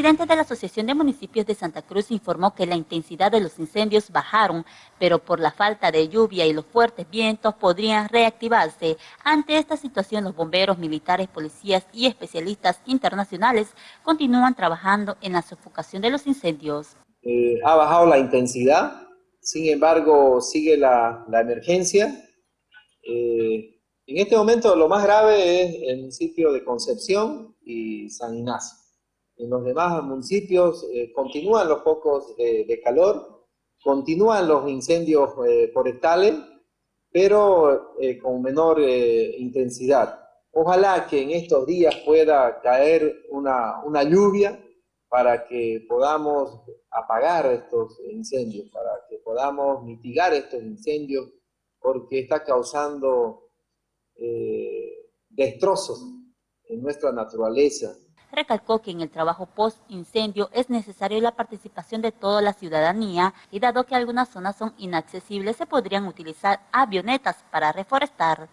presidente de la Asociación de Municipios de Santa Cruz informó que la intensidad de los incendios bajaron, pero por la falta de lluvia y los fuertes vientos podrían reactivarse. Ante esta situación, los bomberos, militares, policías y especialistas internacionales continúan trabajando en la sofocación de los incendios. Eh, ha bajado la intensidad, sin embargo sigue la, emergencia. Eh, en este momento lo más grave es el municipio de Concepción y San Ignacio. En los demás municipios eh, continúan los focos de, calor, continúan los incendios eh, forestales, pero eh, con menor intensidad. Ojalá que en estos días pueda caer una lluvia para que podamos apagar estos incendios, para que podamos mitigar estos incendios, porque está causando destrozos en nuestra naturaleza, recalcó que en el trabajo post-incendio es necesario la participación de toda la ciudadanía y dado que algunas zonas son inaccesibles se podrían utilizar avionetas para reforestar.